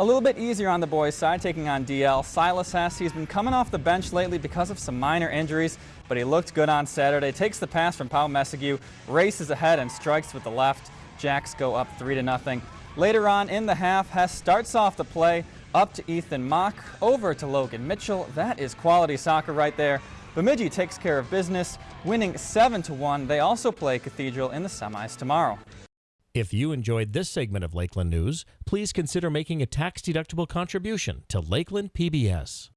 A little bit easier on the boys' side, taking on DL. Silas Hess, he's been coming off the bench lately because of some minor injuries, but he looked good on Saturday. Takes the pass from Paul Messague, races ahead and strikes with the left. Jacks go up 3 to nothing. Later on in the half, Hess starts off the play, up to Ethan Mock, over to Logan Mitchell. That is quality soccer right there. Bemidji takes care of business, winning 7 to 1. They also play Cathedral in the semis tomorrow. If you enjoyed this segment of Lakeland News, please consider making a tax-deductible contribution to Lakeland PBS.